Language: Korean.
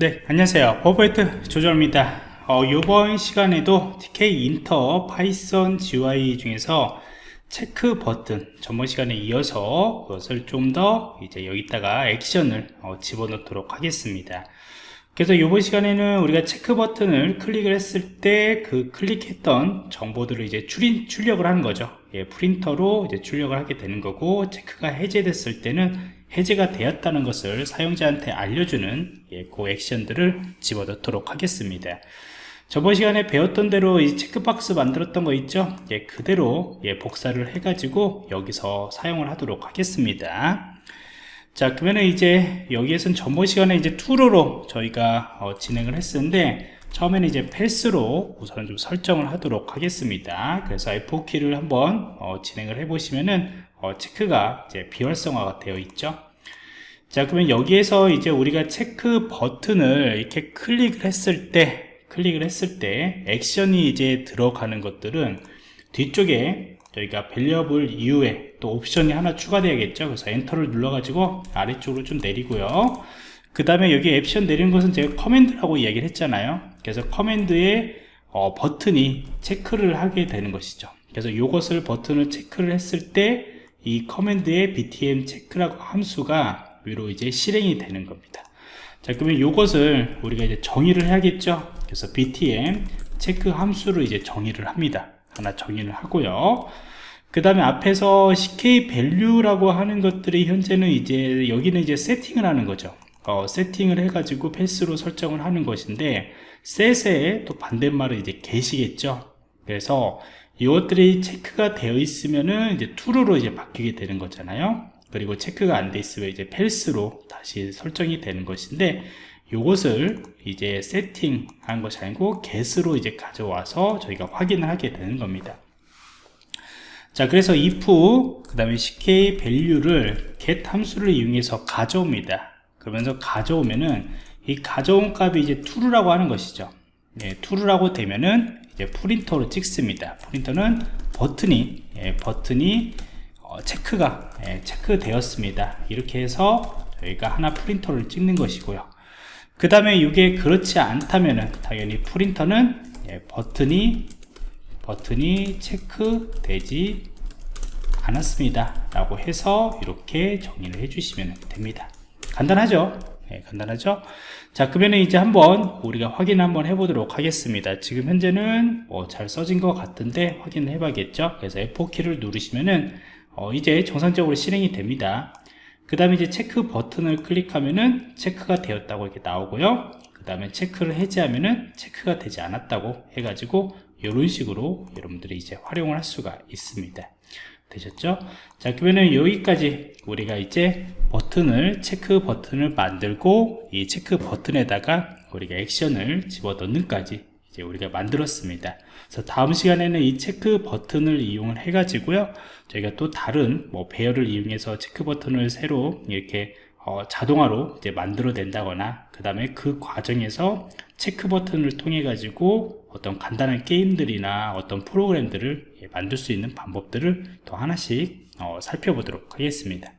네 안녕하세요. 버퍼이트 조정입니다. 어, 이번 시간에도 Tkinter Python GUI 중에서 체크 버튼 전번 시간에 이어서 그것을 좀 더 이제 여기다가 액션을 어, 집어넣도록 하겠습니다. 그래서 이번 시간에는 우리가 체크 버튼을 클릭을 했을 때 그 클릭했던 정보들을 이제 출인, 출력을 하는 거죠. 예, print로 이제 출력을 하게 되는 거고 체크가 해제됐을 때는 해제가 되었다는 것을 사용자한테 알려주는 예, 그 액션들을 집어넣도록 하겠습니다. 저번 시간에 배웠던 대로 이 체크박스 만들었던 거 있죠? 예, 그대로 예, 복사를 해 가지고 여기서 사용을 하도록 하겠습니다. 자 그러면 이제 여기에선 전번 시간에 이제 투로로 저희가 어, 진행을 했었는데 처음에는 이제 패스로 우선 좀 설정을 하도록 하겠습니다. 그래서 F4키를 한번 어, 진행을 해 보시면은 어, 체크가 이제 비활성화가 되어 있죠. 자 그러면 여기에서 이제 우리가 체크 버튼을 이렇게 클릭을 했을 때 클릭을 했을 때 액션이 이제 들어가는 것들은 뒤쪽에 저희가 variable 이후에 또 옵션이 하나 추가되야겠죠. 그래서 enter를 눌러 가지고 아래쪽으로 좀 내리고요. 그 다음에 여기 액션 내리는 것은 제가 command라고 이야기를 했잖아요. 그래서 command에 어, 버튼이 체크를 하게 되는 것이죠. 그래서 이것을 버튼을 체크를 했을 때 이 커맨드의 btn 체크라고 함수가 위로 이제 실행이 되는 겁니다. 자 그러면 이것을 우리가 이제 정의를 해야겠죠? 그래서 btm 체크 함수를 이제 정의를 합니다. 하나 정의를 하고요. 그 다음에 앞에서 ck value라고 하는 것들이 현재는 이제 여기는 이제 세팅을 하는 거죠. 어, 세팅을 해가지고 패스로 설정을 하는 것인데 셋의 또 반대말은 이제 게시겠죠 그래서 이것들이 체크가 되어 있으면은 이제 true로 이제 바뀌게 되는 거잖아요. 그리고 체크가 안 돼 있으면 이제 펠스로 다시 설정이 되는 것인데 이것을 이제 세팅한 것이 아니고 get으로 이제 가져와서 저희가 확인을 하게 되는 겁니다. 자 그래서 if 그 다음에 ck value를 get 함수를 이용해서 가져옵니다. 그러면서 가져오면은 이 가져온 값이 이제 true라고 하는 것이죠. 예, true라고 되면은 이제 프린터로 찍습니다. 프린터는 버튼이 예, 버튼이 어, 체크가 예, 체크되었습니다. 이렇게 해서 저희가 하나 프린터를 찍는 것이고요. 그 다음에 이게 그렇지 않다면은 당연히 프린터는 예, 버튼이 버튼이 체크되지 않았습니다 라고 해서 이렇게 정리를 해 주시면 됩니다. 간단하죠 네, 간단하죠? 자 그러면 이제 한번 우리가 확인 한번 해보도록 하겠습니다. 지금 현재는 뭐 잘 써진 것 같은데 확인해 봐야겠죠? 그래서 F4키를 누르시면은 어, 이제 정상적으로 실행이 됩니다. 그 다음에 이제 체크 버튼을 클릭하면은 체크가 되었다고 이렇게 나오고요. 그 다음에 체크를 해제하면은 체크가 되지 않았다고 해가지고 이런 식으로 여러분들이 이제 활용을 할 수가 있습니다 되셨죠? 자 그러면은 여기까지 우리가 이제 버튼을 체크 버튼을 만들고 이 체크 버튼에다가 우리가 액션을 집어넣는까지 이제 우리가 만들었습니다 그래서 다음 시간에는 이 체크 버튼을 이용을 해 가지고요 저희가 또 다른 뭐 배열을 이용해서 체크 버튼을 새로 이렇게 어, 자동화로 이제 만들어 낸다거나 그 다음에 그 과정에서 체크 버튼을 통해 가지고 어떤 간단한 게임들이나 어떤 프로그램들을 만들 수 있는 방법들을 더 하나씩 어, 살펴보도록 하겠습니다